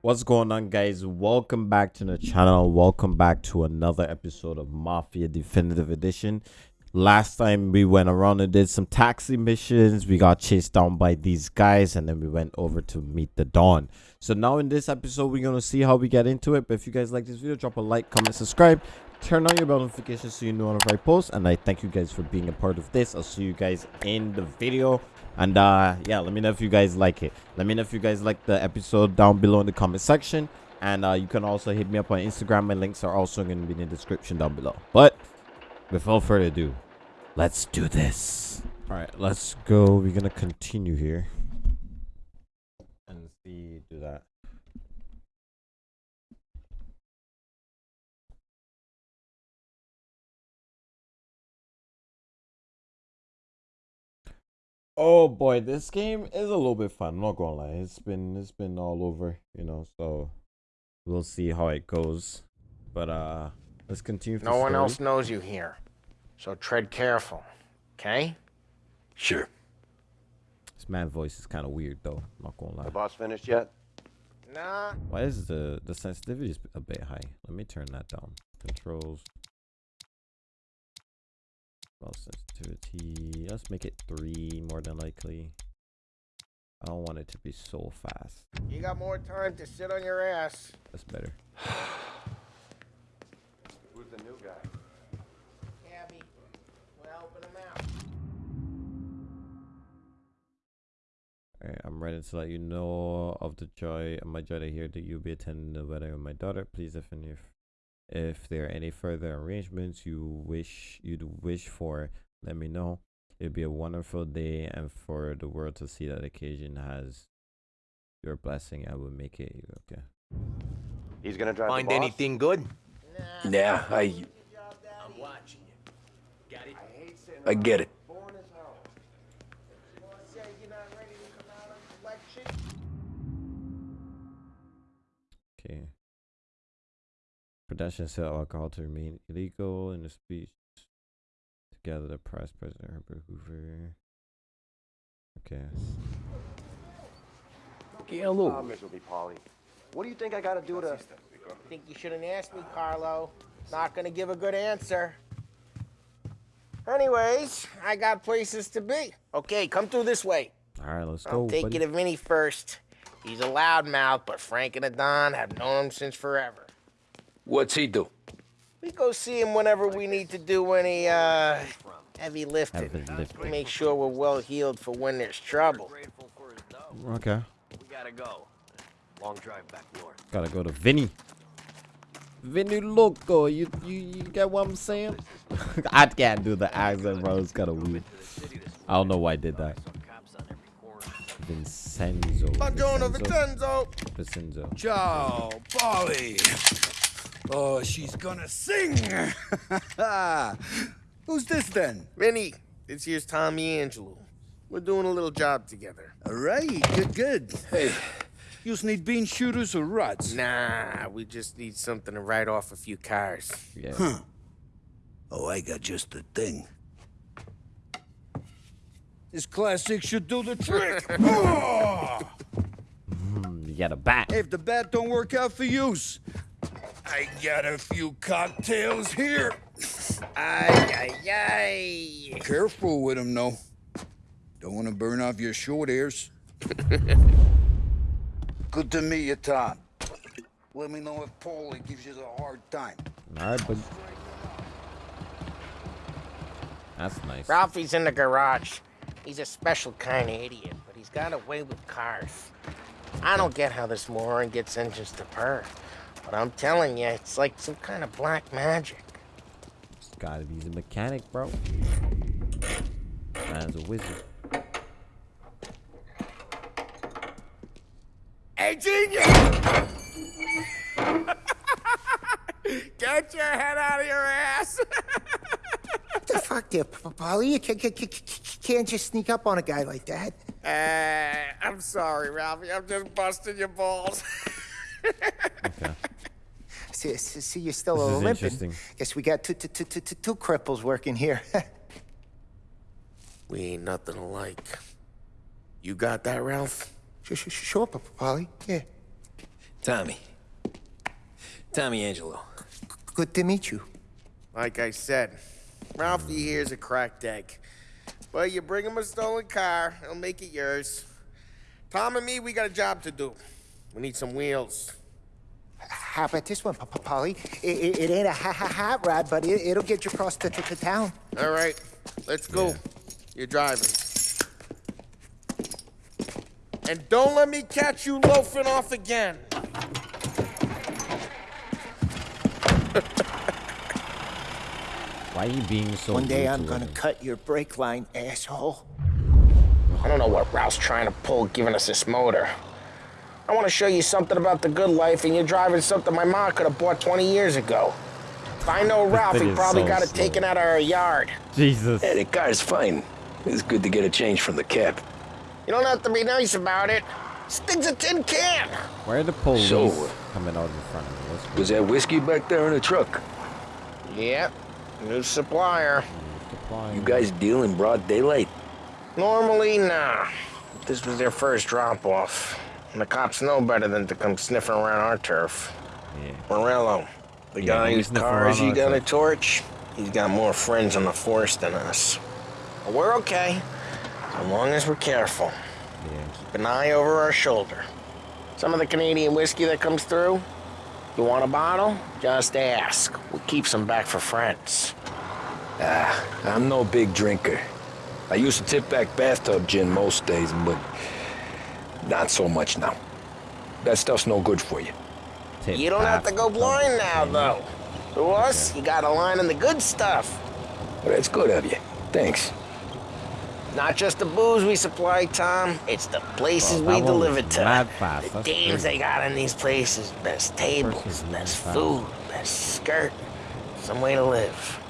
What's going on, guys? Welcome back to the channel. Welcome back to another episode of Mafia Definitive Edition. Last time we went around and did some taxi missions. We got chased down by these guys, and then we went over to meet the Don. So now in this episode, we're gonna see how we get into it. But if you guys like this video, drop a like, comment, subscribe, turn on your bell notifications so you know when I post. And I thank you guys for being a part of this. I'll see you guys in the video. And uh yeah, let me know if you guys like it. Let me know if you guys like the episode down below in the comment section. And uh, you can also hit me up on Instagram. My links are also going to be in the description down below. But without further ado, let's do this. All right, let's go. We're to continue here and see, do that. Oh boy, this game is a little bit fun. I'm not gonna lie. It's been it's been all over, you know. So we'll see how it goes. But uh, let's continue. No one else knows you here, so tread careful. Okay? Sure. This man voice is kind of weird though. I'm not gonna lie. The boss finished yet? Nah. Why is the the sensitivity a bit high? Let me turn that down. Controls. Mouse sensitivity. Let's make it three more than likely. I don't want it to be so fast. You got more time to sit on your ass. That's better. Who's the new guy? Gabby, we're helping him out. Alright, I'm ready to let you know of the joy of my joy to hear that you'll be attending the wedding of my daughter. Please, if any, if there are any further arrangements you wish you'd wish for, let me know. It'd be a wonderful day, and for the world to see that occasion has your blessing, I will make it. Okay. He's gonna drive Find anything good? Nah. Nah, I I'm watching you. Got it? I get it. Say Production sell alcohol to remain illegal in the speech. Together, the Price President Herbert Hoover. Okay. Get a Ah, miserable Paulie. What do you think I gotta do to... I Think you shouldn't ask me, Carlo. Not gonna give a good answer. Anyways, I got places to be. Okay, come through this way. All right, let's go. I'll go. take buddy. you to Vinny first. He's a loudmouth, but Frank and Adon have known him since forever. What's he do? We go see him whenever we need to do any uh heavy lifting. Heavy lifting. Make sure we're well healed for when there's trouble. Grateful for his dough. Okay. We gotta go. Long drive back north. Gotta go to Vinny. Vinny Loco, you you, you get what I'm saying? I can't do the accent, bro. It's kind of weird. I don't know why I did that. Some cops on every corner. Vincenzo. Buongiorno, Vincenzo. Vincenzo. Vincenzo. Ciao, Paulie. Oh, she's gonna sing. Who's this then? Vinny, this here's Tommy Angelo. We're doing a little job together. All right, good, good. Hey, you need bean shooters or rods? Nah, we just need something to write off a few cars. Yeah. Huh. Oh, I got just the thing. This classic should do the trick. Oh! Mm, you got a bat. If the bat don't work out for use, I got a few cocktails here. Ay, ay, ay. Careful with them, though. Don't want to burn off your short hairs. Good to meet you, Tom. Let me know if Paulie gives you a hard time. All right, but that's nice. Ralphie's in the garage. He's a special kind of idiot, but he's got a way with cars. I don't get how this moron gets engines to purr. But I'm telling you, it's like some kind of black magic. Gotta be a mechanic, bro. Man's a wizard. Hey, genius! Get your head out of your ass! What the fuck there, P- Paulie? You can't, can't, can't just sneak up on a guy like that. uh, I'm sorry, Ralphie. I'm just busting your balls. Okay. See, see, see you're still This is limping. interesting. Guess we got two, two, two, two, two, two cripples working here. we ain't nothing alike. You got that, Ralph? Sh- sh- Sure, P- Paulie. Yeah. Tommy. Tommy Angelo. Good to meet you. Like I said, Ralphie here's a cracked egg. But you bring him a stolen car, he'll make it yours. Tom and me, we got a job to do. We need some wheels. How about this one, Papa Paulie? It, it, it ain't a ha ha hot rod, but it, it'll get you across the, the, the town. All right, let's go. You're driving. And don't let me catch you loafing off again. Why are you being so One day I'm to gonna women? cut your brake line, asshole. I don't know what Ralph's trying to pull giving us this motor. I want to show you something about the good life, and you're driving something my mom could have bought 20 years ago. If I know Ralph, he probably so got it slow. taken out of our yard. Jesus. Yeah, the car's fine. It's good to get a change from the cab. You don't have to be nice about it. This thing's a tin can. Where are the police So, coming out in front of me? What's going Was that whiskey back there in the truck? Yep, new supplier. supplying? You guys deal in broad daylight? Normally, nah. This was their first drop off. And the cops know better than to come sniffing around our turf. Yeah. Morello, the Yeah, guy he's whose sniffing cars around you got a torch, he's got more friends in the force than us. But we're okay, as long as we're careful. Yeah. Keep an eye over our shoulder. Some of the Canadian whiskey that comes through, you want a bottle? Just ask. We'll keep some back for friends. Ah, I'm no big drinker. I used to tip back bathtub gin most days, but not so much now. That stuff's no good for you. You don't have to go blind now, though. To us, you got a line on the good stuff. Well, that's good of you. Thanks. Not just the booze we supply, Tom. It's the places Well, we deliver was to. mad fast. The dames they got in these places. Best tables, best food, best skirt. Some way to live.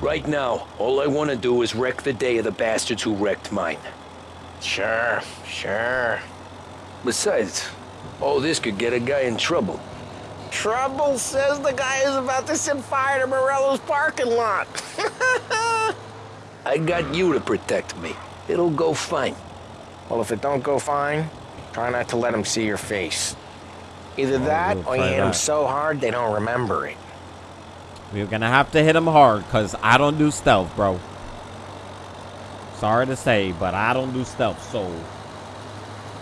Right now, all I want to do is wreck the day of the bastards who wrecked mine. Sure, sure. Besides, all this could get a guy in trouble. Trouble says the guy is about to set fire to Morello's parking lot. I got you to protect me. It'll go fine. well, if it don't go fine, try not to let him see your face. Either that we'll or you try hit him so hard they don't remember it. We're gonna have to hit him hard, cause I don't do stealth, bro. Sorry to say, but I don't do stealth. So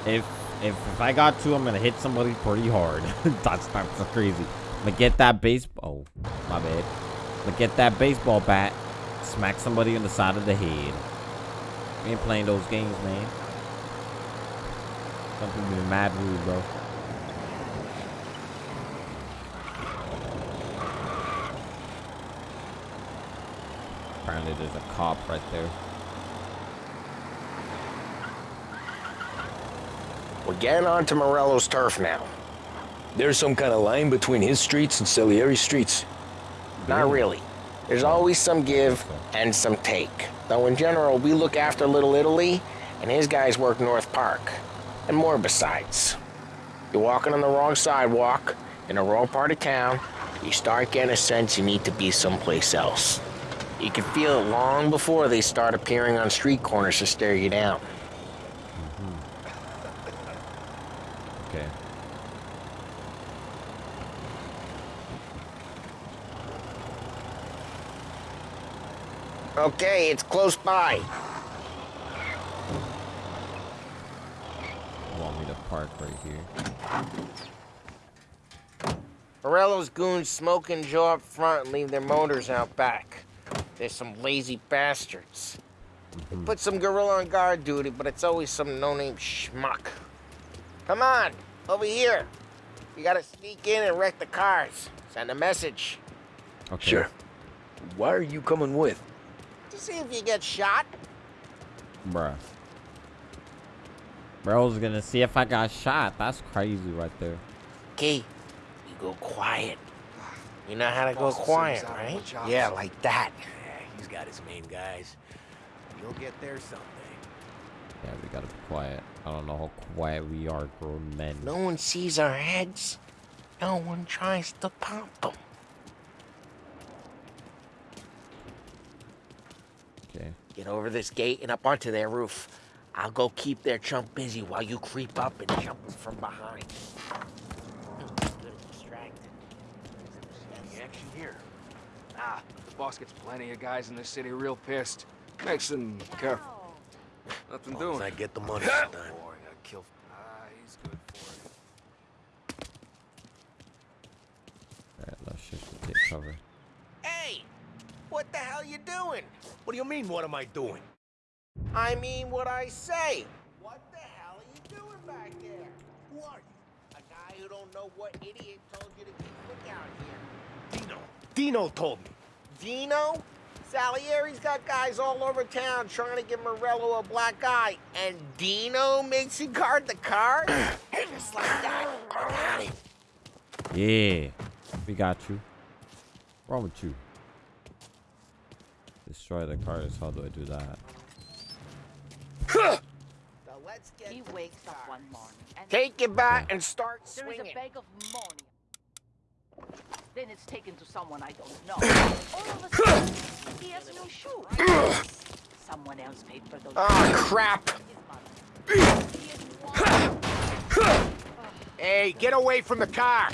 if if if I got to, I'm gonna hit somebody pretty hard. that's that's crazy. I'm gonna get that baseball. Oh, my bad. I'm gonna get that baseball bat, smack somebody on the side of the head. We ain't playing those games, man. Something be mad rude, bro. Apparently, there's a cop right there. We're getting onto Morello's turf now. There's some kind of line between his streets and Salieri streets. Not really. There's always some give and some take. Though in general, we look after Little Italy, and his guys work North Park. And more besides. You're walking on the wrong sidewalk, in the wrong part of town, you start getting a sense you need to be someplace else. You can feel it long before they start appearing on street corners to stare you down. Okay. Okay, it's close by. You want me to park right here? Morello's goons smoke and Joe up front and leave their motors out back. They're some lazy bastards. They put some gorilla on guard duty, but it's always some no-name schmuck. Come on, over here. You gotta sneak in and wreck the cars. Send a message. Okay. Sure. Why are you coming with? To see if you get shot. Bruh. Bro's gonna see if I got shot. That's crazy right there. Key, you go quiet. You know how to go quiet, send us out right? Yeah, like that. He's got his main guys. You'll get there someday. Yeah, we gotta be quiet. I don't know how quiet we are, grown men. No one sees our heads. No one tries to pop them. Okay. Get over this gate and up onto their roof. I'll go keep their chump busy while you creep up and jump from behind. Any action here? Ah, the boss gets plenty of guys in the city real pissed. Makes them careful. Nothing doing. I get the money. Boring, I. Ah, he's good for it. Alright, let's just get cover. Hey, what the hell you doing? What do you mean, what am I doing? I mean what I say. What the hell are you doing back there? Who are you? A guy who don't know what idiot told you to keep lookout here. Dino. Dino told me. Dino? Salieri's got guys all over town trying to give Morello a black eye, and Dino makes you guard the car? Just like that. Got it. Yeah, we got you. What's wrong with you? Destroy the cars. How do I do that? Let's get He wakes up one morning and Take it back and start there is swinging. a bag of money. Then it's taken to someone I don't know. All of a sudden, he has no shoes. Someone else paid for those. Oh, crap. His mother. He is one- Hey, get away from the car.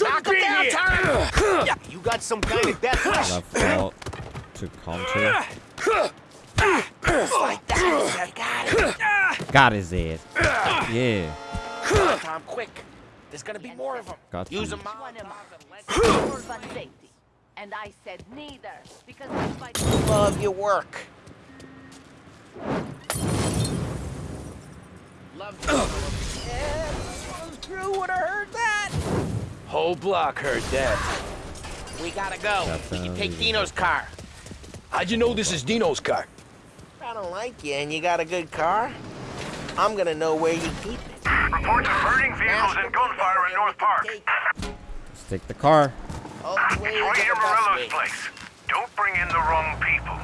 Knock him down, Tom! Yeah, you got some kind of death wish. Left fault to counter. Just like that. Got it. Got his ass. Yeah, Tom, quick. There's gonna be more of them. got Use you. them Which one am Molotov I? and let's Or And I said neither, because I love your work. Love you. Crew would have heard that. Whole block heard that. We gotta go. We can take Dino's car. How'd you know this is Dino's car? I don't like you and you got a good car. I'm gonna know where you keep it. Reports of burning vehicles and gunfire in North Park. Let's take the car. All the It's to right the near Morello's wing. place. Don't bring in the wrong people.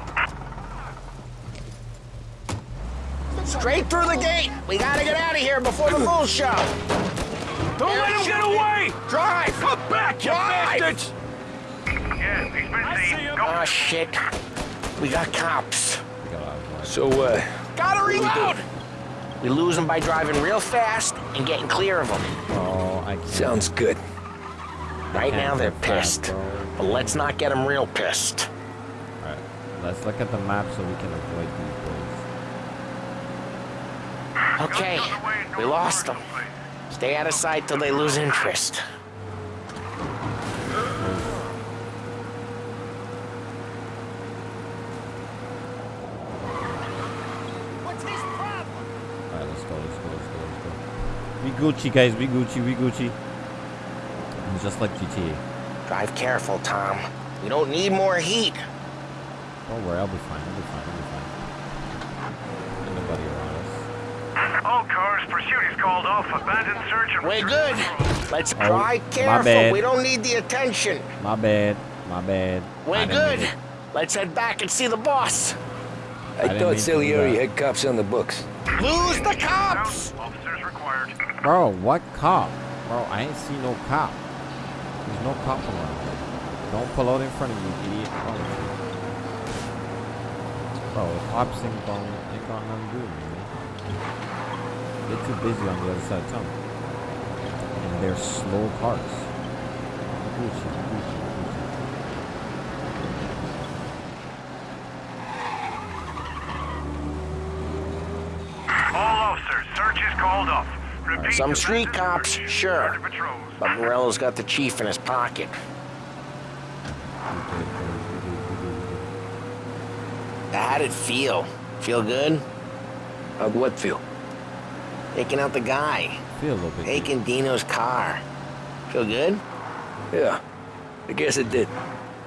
Straight through the gate. We gotta get out of here before the bull show. Don't let him get away! Drive. Come back, you Drive. bastards! Yeah, he's been seen. Oh ah, shit. We got cops. We got. So, uh, Gotta reload. We lose them by driving real fast and getting clear of them. Oh, I can't. sounds good. Right now they're pissed. But let's not get them real pissed. Alright, let's look at the map so we can avoid these boys. Okay, we lost them. Stay out of sight till they lose interest. What's his problem? Alright, let's go, let's go, let's go, let's go. We Gucci, guys, we Gucci, we Gucci. Just like GTA. Drive careful, Tom. We don't need more heat. Don't worry, I'll be fine, I'll be fine, I'll be fine. Ain't nobody around us. All cars, pursuit is called off. Abandoned search of We're good. Let's Oh, drive my careful. bad. We don't need the attention. My bad, my bad. I We're good. Let's head back and see the boss. I, didn't thought mean Salieri had cops on the books. Lose the cops. Bro, what cop? Bro, I ain't see no cop. There's no cop around. Don't pull out in front of me, idiot. Bro, cops ain't gon' ain't got nothing to do with me. They're too busy on the other side of town. And they're slow cars. Gucci, Gucci, Gucci. All officers, search is called off. Repeat, Some street cops, sure. But Morello's got the chief in his pocket. How'd it feel? Feel good? How'd what feel? Taking out the guy. Feel a little bit. Taking Dino's car. Feel good? Yeah, I guess it did.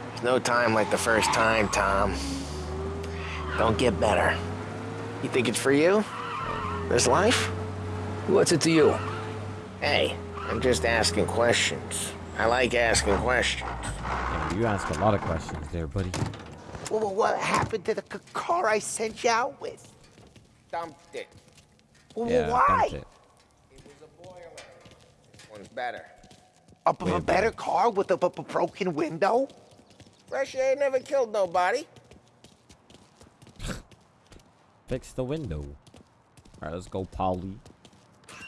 There's no time like the first time, Tom. Don't get better. You think it's for you? This life? What's it to you? Hey, I'm just asking questions. I like asking questions. Damn, you ask a lot of questions there, buddy. Well, what happened to the car I sent you out with? Dumped it. Well, Yeah, why? dumped it. It was a boiler. This one's better. A, b- a better car with a b- b- broken window? Fresh air never killed nobody. Fix the window. Alright, let's go, Paulie.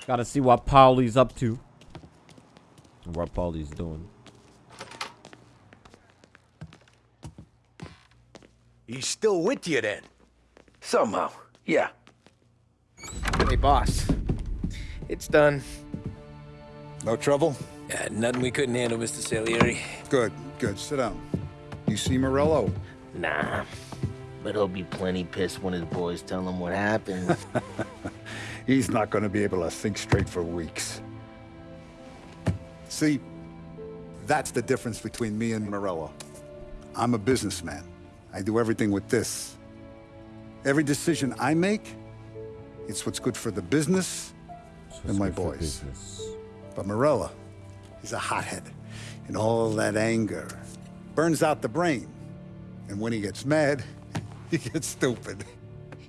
Gotta see what Paulie's up to. What Paulie's doing. He's still with you then? Somehow, yeah. Hey, boss. It's done. No trouble? Yeah, nothing we couldn't handle, Mr. Salieri. Good, good. Sit down. You see Morello? Nah, but he'll be plenty pissed when his boys tell him what happened. He's not going to be able to think straight for weeks. See, that's the difference between me and Morello. I'm a businessman. I do everything with this. Every decision I make, it's what's good for the business and my boys. But Morello, he's a hothead. And all that anger burns out the brain. And when he gets mad, he gets stupid.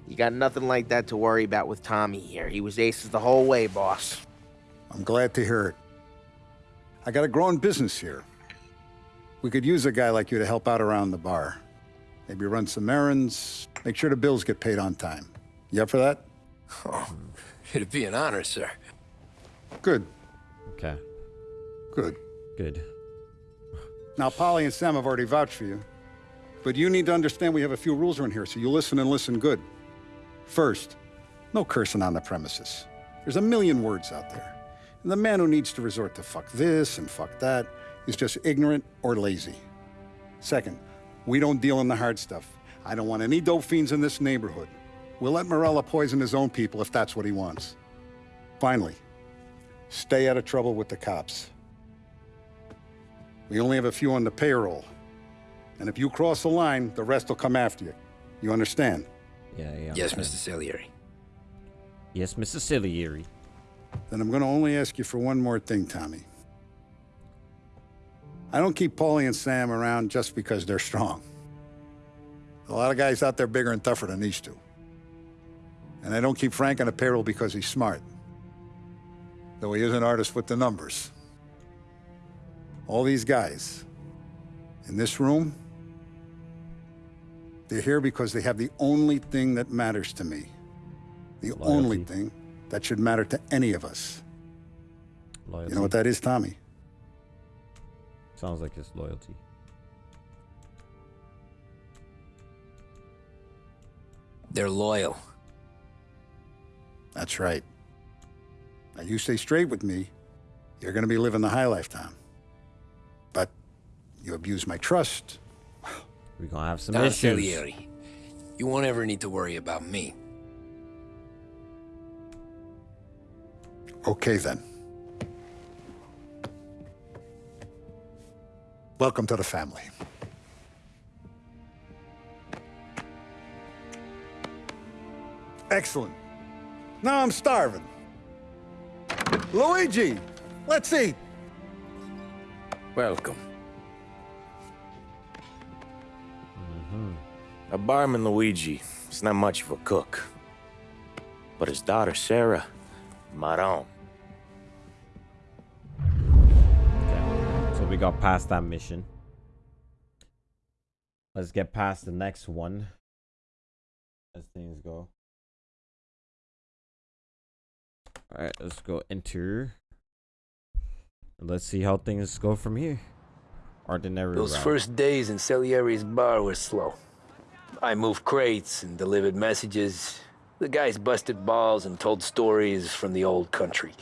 You got nothing like that to worry about with Tommy here. He was aces the whole way, boss. I'm glad to hear it. I got a growing business here. We could use a guy like you to help out around the bar. Maybe run some errands, make sure the bills get paid on time. You up for that? Oh, it'd be an honor, sir. Good, Okay. good. Good. Now, Paulie and Sam have already vouched for you. But you need to understand we have a few rules around here, so you listen and listen good. First, no cursing on the premises. There's a million words out there. And the man who needs to resort to fuck this and fuck that is just ignorant or lazy. Second, we don't deal in the hard stuff. I don't want any dope fiends in this neighborhood. We'll let Morello poison his own people if that's what he wants. Finally, stay out of trouble with the cops. We only have a few on the payroll. And if you cross the line, the rest will come after you. You understand? Yeah, yeah. Yes, okay. Mr. Salieri. Yes, Mr. Salieri. Then I'm going to only ask you for one more thing, Tommy. I don't keep Paulie and Sam around just because they're strong. A lot of guys out there bigger and tougher than these two. And I don't keep Frank on the payroll because he's smart. Though he is an artist with the numbers. All these guys in this room, they're here because they have the only thing that matters to me. The only thing that should matter to any of us. Loyalty. You know what that is, Tommy? Sounds like it's loyalty. They're loyal. That's right. Now, you stay straight with me, you're going to be living the high lifetime. But you abuse my trust. We're gonna have some Don issues. Salieri. You won't ever need to worry about me. Okay, then. Welcome to the family. Excellent. Now I'm starving. Luigi, let's eat. Welcome. A barman Luigi is not much of a cook. But his daughter Sarah, Maron. So we got past that mission. Let's get past the next one. As things go. Alright, let's go enter. Let's see how things go from here. Ordinary Those route. first days in Salieri's bar were slow. I moved crates and delivered messages. The guys busted balls and told stories from the old country.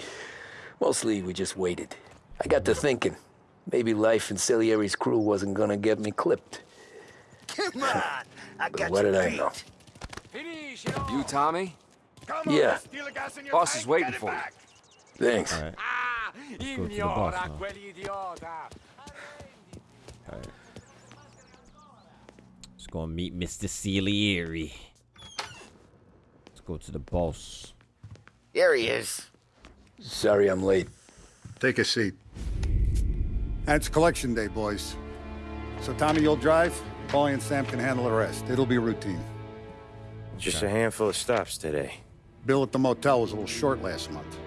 Mostly, we just waited. I got to thinking, maybe life in Salieri's crew wasn't gonna get me clipped. Come on! I But got what you did I beat. know? You, Tommy? Come on, Yeah. steal the gas in your Boss is waiting for you. Thanks. Alright. Ah, Let's go to the boss now. Alright. Let's go and meet Mr. Salieri. Let's go to the boss. There he is. Sorry I'm late. Take a seat. And it's collection day, boys. So, Tommy, you'll drive. Paulie and Sam can handle the rest. It'll be routine. Just a handful of stops today. Bill at the motel was a little short last month.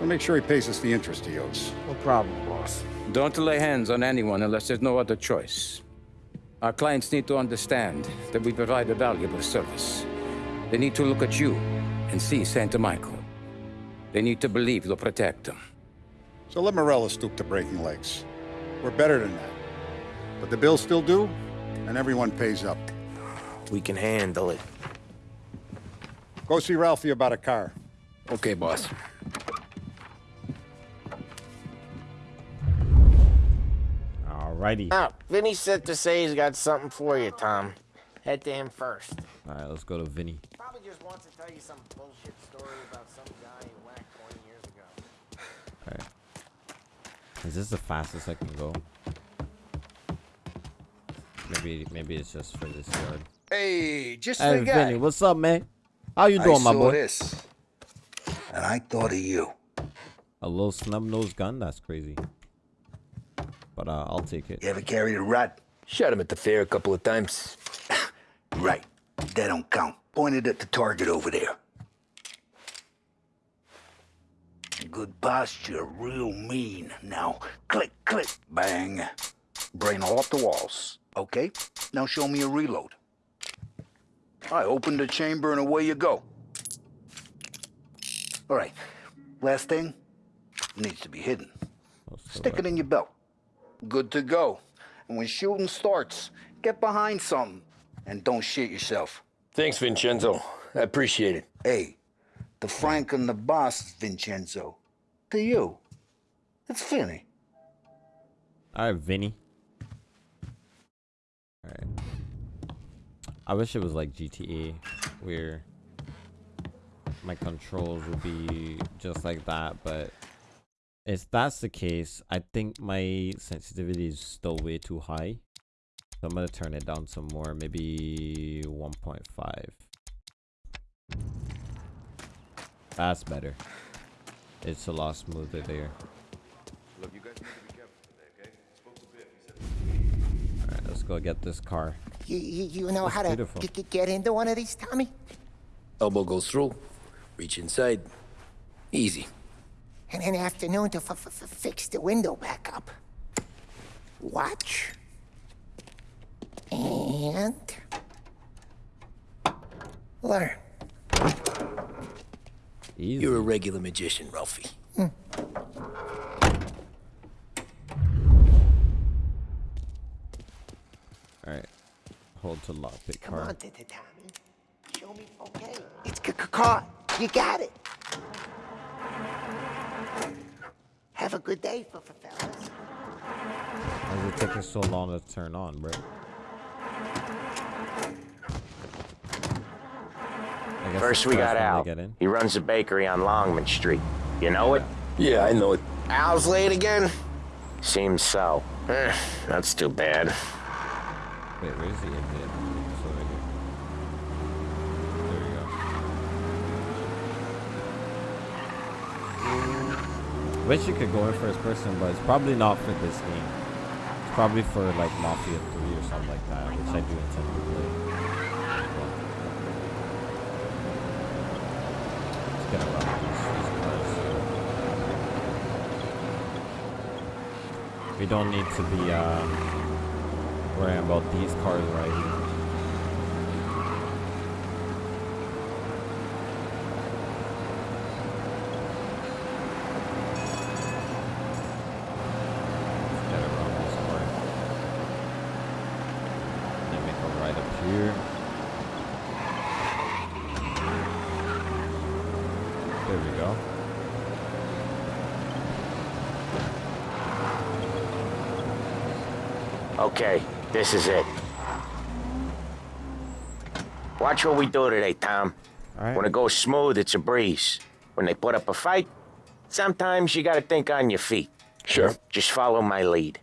So make sure he pays us the interest he owes. No problem, boss. Don't lay hands on anyone unless there's no other choice. Our clients need to understand that we provide a valuable service. They need to look at you and see Santa Michael. They need to believe you'll protect them. So let Morello stoop to breaking legs. We're better than that. But the bill's still due, and everyone pays up. We can handle it. Go see Ralphie about a car. Okay, boss. Alrighty. Now, Vinny said to say he's got something for you, Tom. Head to him first. Alright, let's go to Vinny. Probably just wants to tell you some bullshit story about some guy you whacked 20 years ago. Alright. Is this the fastest I can go? Maybe maybe it's just for this yard. Hey, just Hey the guy. Vinny, what's up, man? How you I doing, my saw boy? this, and I thought of you. A little snub nosed gun? That's crazy. But uh, I'll take it. You ever carried a rat? Shot him at the fair a couple of times. Right. That don't count. Pointed at the target over there. Good posture, real mean. Now, click, click, bang. Brain all off the walls. Okay? Now show me a reload. I open the chamber and away you go. All right. Last thing needs to be hidden. Stick it in your belt. Good to go. And when shooting starts, get behind something and don't shit yourself. Thanks, Vincenzo. I appreciate it. Hey, the Frank and the boss, Vincenzo. To you, it's Vinny. Alright, Vinny. Alright. I wish it was like GTA, where my controls would be just like that, but if that's the case, I think my sensitivity is still way too high. So I'm gonna turn it down some more, maybe 1.5. That's better. It's a lot smoother there. Look, you guys need to be careful today, okay? Spoke to Biff. He said Alright, let's go get this car. You, you, you know how to beautiful. g- g- get into one of these, Tommy? Elbow goes through. Reach inside. Easy. And an afternoon to f- f- f- fix the window back up. Watch. And... Learn. Easy. You're a regular magician, Ralphie. Hmm. Alright. Hold to lock pick Come on, T- T- Tommy. Show me. Okay. It's c- c- caught. You got it. Have a good day, f- f- fellas. Why is it taking so long to turn on, bro? I guess First we got when Al. Get in. He runs a bakery on Longman Street. You know it? Yeah, I know it. Al's late again? Seems so. Eh, that's too bad. Wait, where is he? In there? It's over here. There we go. I wish you could go in first person, but it's probably not for this game. It's probably for like Mafia 3 or something like that, which I do intend to play. Get around these, these cars. We don't need to be uh, worrying about these cars right here. Let's get around this car. Then make a right up here. There we go. Okay, this is it. Watch what we do today, Tom. Alright. When it goes smooth, it's a breeze. When they put up a fight, sometimes you gotta think on your feet. Sure. Just follow my lead.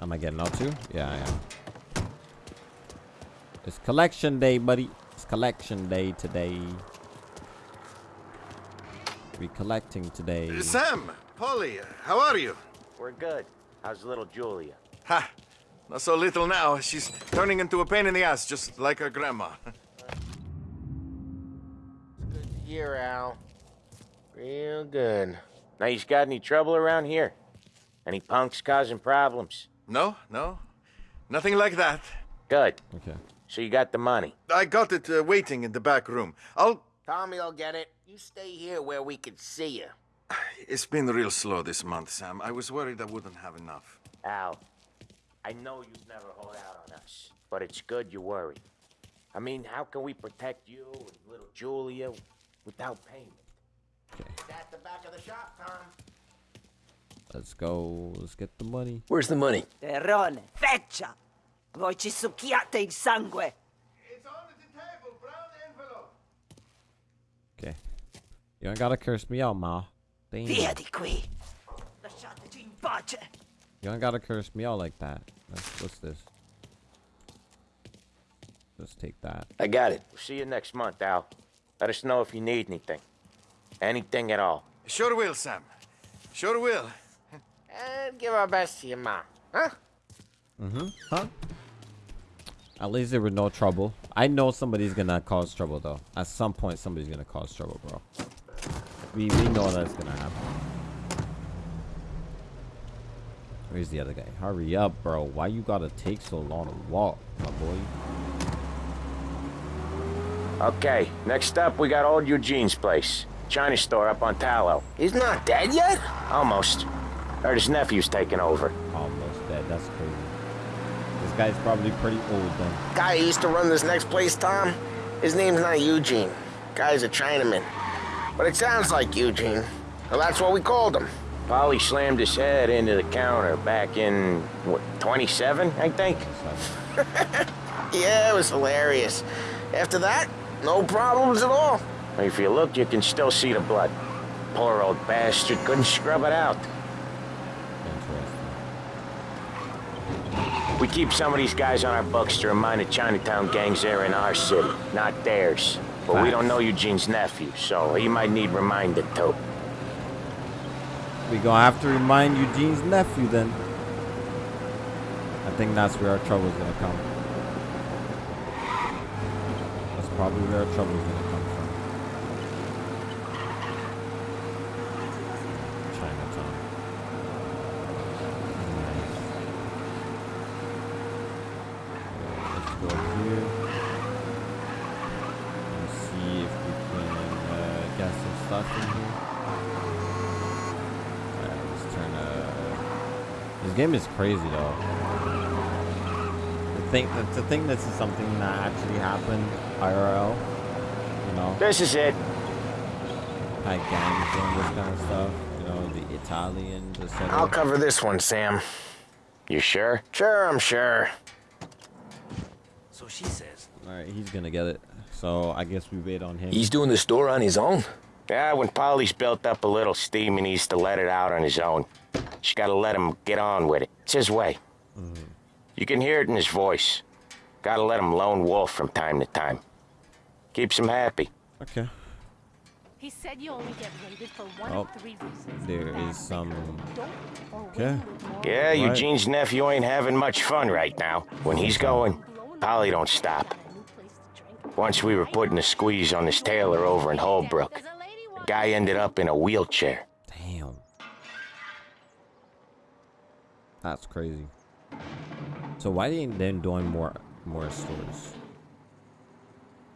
Am I getting out too? Yeah, I am. It's collection day, buddy. It's collection day today. We collecting today. Sam, Paulie, how are you? We're good. How's little Julia? Ha! Not so little now. She's turning into a pain in the ass, just like her grandma. Good to hear, Al. Real good. Now, you got any trouble around here? Any punks causing problems? No, no. Nothing like that. Good. Okay. So you got the money. I got it uh, waiting in the back room. I'll. Tommy will get it. You stay here where we can see you. It's been real slow this month, Sam. I was worried I wouldn't have enough. Al, I know you'd never hold out on us. but it's good you worry. I mean, how can we protect you and little Julia without payment? Okay. At the back of the shop, Tom. Let's go. Let's get the money. Where's the money? Terrone, feccia! Voi ci succhiate il sangue! Okay. You ain't gotta curse me out, Ma. Damn. Via di qui! Lasciateci in pace! You ain't gotta curse me out like that. That's- What's this? Let's take that. I got it. We'll See you next month, Al. Let us know if you need anything. Anything at all. Sure will, Sam. Sure will. And give our best to your mom, huh? Mm-hmm. Huh? At least there was no trouble. I know somebody's gonna cause trouble though. At some point, somebody's gonna cause trouble, bro. We we know that's gonna happen. Where's the other guy? Hurry up, bro. Why you gotta take so long to walk, my boy? Okay, next up, we got old Eugene's place. China store up on Tallow. He's not dead yet? Almost. Heard his nephew's taking over. Almost dead. That's crazy. This guy's probably pretty old then. Guy who used to run this next place, Tom, his name's not Eugene. Guy's a Chinaman. But it sounds like Eugene. Well, that's what we called him. Paulie slammed his head into the counter back in, what, 27, I think? Yeah, it was hilarious. After that, no problems at all. If you look, you can still see the blood. Poor old bastard couldn't scrub it out. We keep some of these guys on our books to remind the Chinatown gangs they're in our city, not theirs. But we don't know Eugene's nephew, so he might need reminded too. We gonna have to remind Eugene's nephew then. I think that's where our trouble's gonna come. That's probably where our trouble's gonna come from. Chinatown. Nice. Let's go here. And see if we can uh, get some stuff in here. Alright, let's turn uh This game is crazy though. To think that to think this is something that actually happened IRL, you know. This is it. Like gangs doing this kind of stuff, you know, the Italians, etc. I'll cover this one, Sam. You sure? Sure, I'm sure. So she says. Alright, he's gonna get it. So I guess we wait on him. He's doing the store on his own? Yeah, when Paulie's built up a little steam, he needs to let it out on his own. She gotta let him get on with it. It's his way. Mm-hmm. You can hear it in his voice. Gotta let him lone wolf from time to time. Keeps him happy. Okay. He said you only get raided for one Oh, of three reasons. there is some. Okay. Yeah, Right. Eugene's nephew ain't having much fun right now. When he's going, Paulie don't stop. Once we were putting a squeeze on this tailor over in Holbrook. Guy ended up in a wheelchair. Damn. That's crazy. So why didn't they doing more more stores?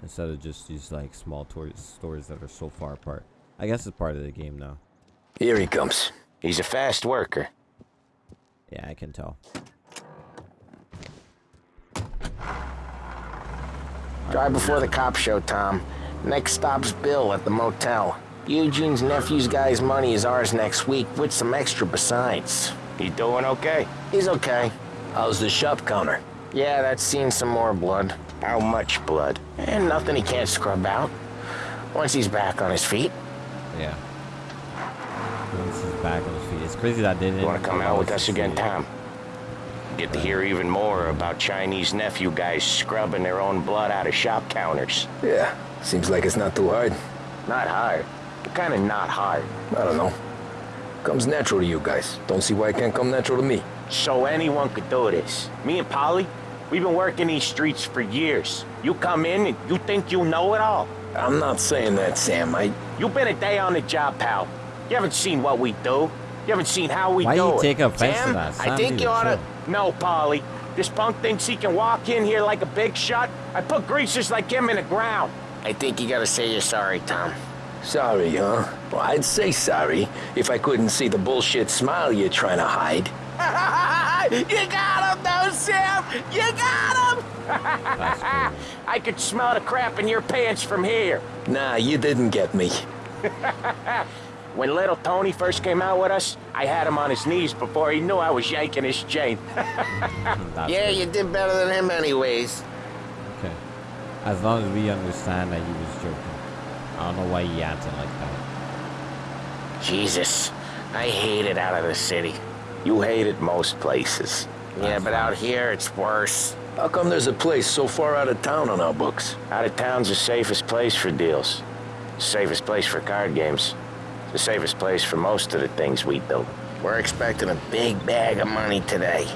Instead of just these like small stores that are so far apart. I guess it's part of the game now. Here he comes. He's a fast worker. Yeah, I can tell. Drive before the cop show, Tom. Next stop's Bill at the motel. Eugene's nephew's guy's money is ours next week, with some extra besides. He doing okay? He's okay. How's the shop counter? Yeah, that's seen some more blood. How much blood? And nothing he can't scrub out. Once he's back on his feet. Yeah. Once he's back on his feet. It's crazy that didn't. You wanna come out with us again, it. Tom? Get to hear even more about Chinese nephew guys scrubbing their own blood out of shop counters. Yeah, seems like it's not too hard. Not hard. Kinda not hard. I don't know. Comes natural to you guys. Don't see why it can't come natural to me. So anyone could do this. Me and Paulie, we've been working these streets for years. You come in and you think you know it all. I'm not saying that, Sam. I. You've been a day on the job, pal. You haven't seen what we do. You haven't seen how we Why do you it. take offense to Sam, that? I think you ought to oughta... No, Paulie. This punk thinks he can walk in here like a big shot. I put greasers like him in the ground. I think you gotta say you're sorry, Tom. Sorry, huh? Well, I'd say sorry if I couldn't see the bullshit smile you're trying to hide. you got him, though, Sam! You got him! I could smell the crap in your pants from here. Nah, you didn't get me. when little Tony first came out with us, I had him on his knees before he knew I was yanking his chain. yeah, you did better than him anyways. Okay. As long as we understand that he was joking. I don't know why he acted like that. Jesus, I hate it out of the city. You hate it most places. Yeah, but out here it's worse. How come there's a place so far out of town on our books? Out of town's the safest place for deals. Safest place for card games. The safest place for most of the things we do. We're expecting a big bag of money today.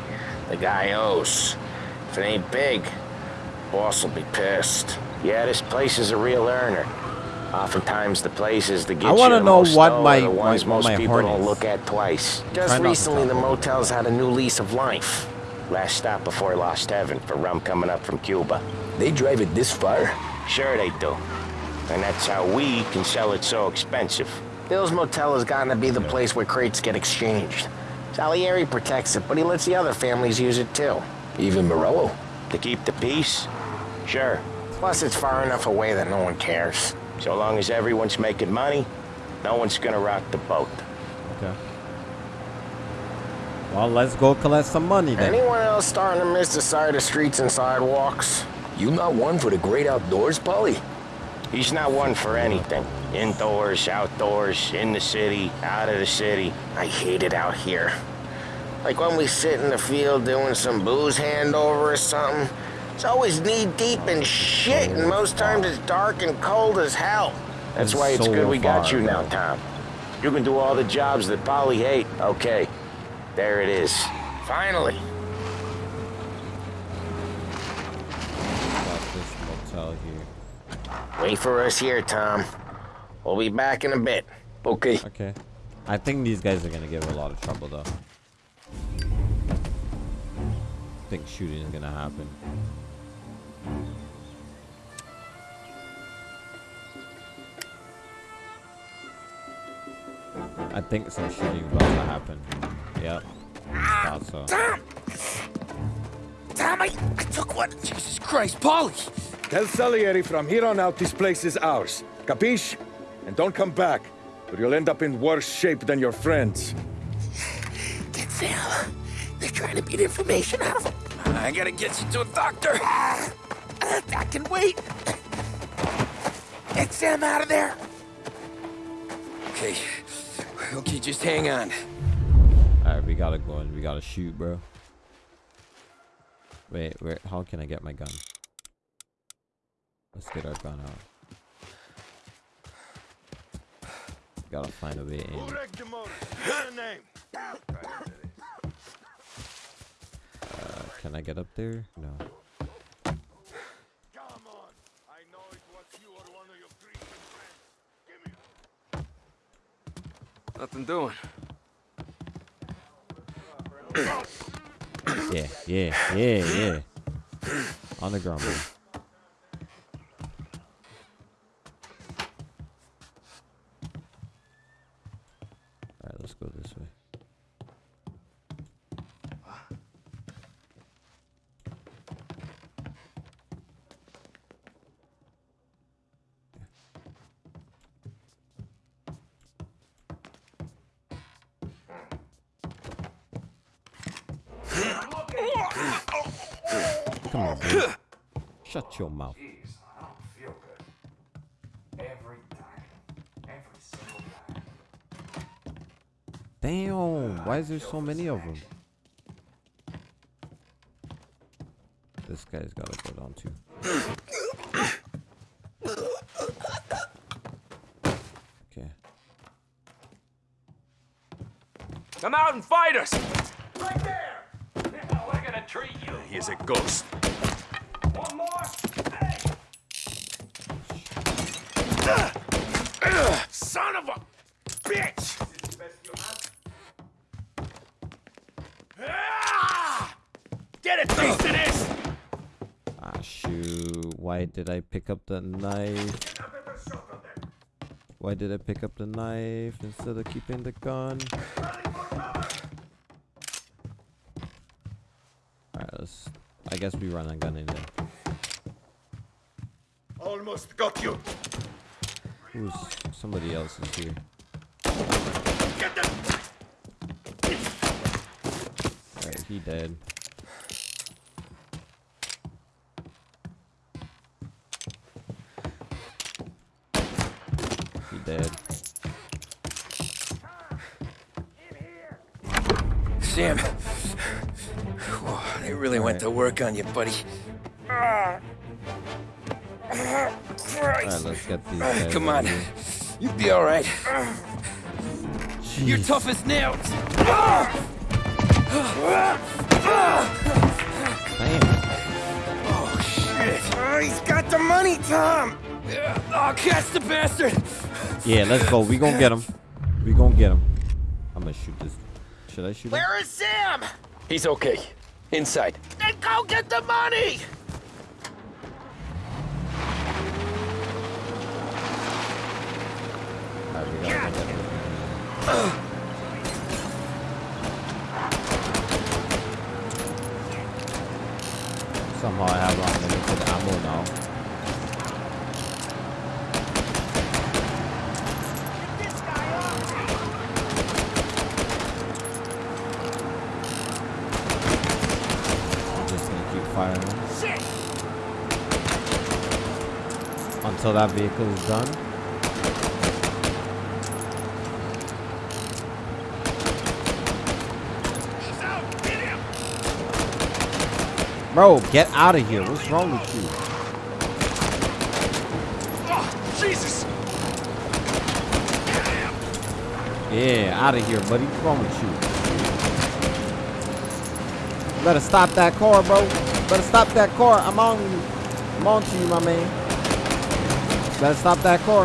The guy owes. If it ain't big, boss will be pissed. Yeah, this place is a real earner. Oftentimes the places that get I want to know what dough my are the ones my, what most my people heart don't is. look at twice. Just Try not to recently, the motel's had a new lease of life. Last stop before Lost Heaven for rum coming up from Cuba. They drive it this far? Sure they do. And that's how we can sell it so expensive. Bill's Motel has gotten to be the place where crates get exchanged. Salieri protects it, but he lets the other families use it too. Even Morello? To keep the peace? Sure. Plus, it's far enough away that no one cares. So long as everyone's making money, no one's gonna rock the boat. Okay. Well, let's go collect some money then. Anyone else starting to miss the side of streets and sidewalks? You not one for the great outdoors, Paulie? He's not one for anything. Indoors, outdoors, in the city, out of the city. I hate it out here. Like when we sit in the field doing some booze handover or something. It's always knee deep in shit, and most times it's dark and cold as hell. That's why it's so good we got you now. Tom. You can do all the jobs that Paulie hate. Okay, there it is. Finally. Got this motel here. Wait for us here, Tom. We'll be back in a bit. Okay. Okay. I think these guys are gonna give a lot of trouble though. I think shooting is gonna happen. I think some shooting about to happen. Yep. Thought so. Tom! Tom, I, I took one. Jesus Christ, Paulie! Tell Salieri from here on out this place is ours. Capiche? And don't come back, or you'll end up in worse shape than your friends. Get Sam. They're trying to beat information out of him. I gotta get you to a doctor. Ah. I can wait. Get Sam out of there. Okay. Okay, just hang on. Alright, we gotta go and we gotta shoot, bro. Wait, where? How can I get my gun? Let's get our gun out. Gotta find a way in. Uh, can I get up there? No. Nothing doing. Yeah, yeah, yeah, yeah. On the ground. Shut your mouth. geez i don't feel good every day every single day Damn, why is there so many of them? This guy's gotta go down too. Okay. Come out and fight us! Right there! We're gonna treat you. He's a ghost. One more. Son of a bitch! Ah! Get a taste of this! Ah, shoot. Why did I pick up the knife? Why did I pick up the knife instead of keeping the gun? Alright, let's. I guess we run a gun in there. Almost got you. Who's somebody else is here? Alright, he dead. He dead. Sam. Really went to work on you, buddy. Alright, let's get these Uh, Come on. here. You'll be all right. You're tough as nails. Oh, shit. Oh, he's got the money, Tom. Oh, catch the bastard. Yeah, let's go. We gonna get him. We gonna get him. I'm gonna shoot this. Should I shoot him? Where is Sam? He's okay. Inside. Then go get the money! Alright, we gotta go get him. Somehow I have unlimited ammo now. I'm just gonna keep firing until that vehicle is done. Bro, get out of here. What's wrong with you? Oh, Jesus! Yeah, out of here, buddy. What's wrong with you? You better stop that car, bro. Better stop that car. I'm on you. I'm on to you, my man. Better stop that car.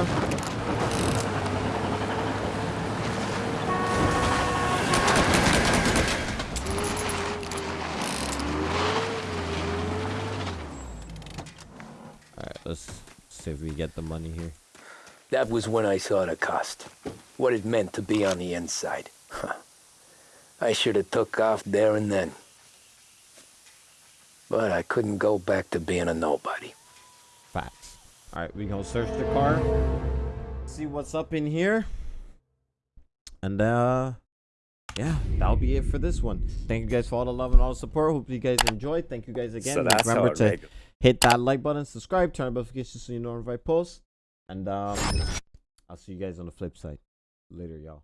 Alright, let's see if we get the money here. That was when I saw the cost. What it meant to be on the inside. Huh. I should have took off there and then. But I couldn't go back to being a nobody. All right, we gonna search the car, see what's up in here, and uh, yeah, that'll be it for this one. Thank you guys for all the love and all the support. Hope you guys enjoyed. Thank you guys again. So Remember to hit that like button, subscribe, turn on notifications so you know when I post, and um, I'll see you guys on the flip side. Later, y'all.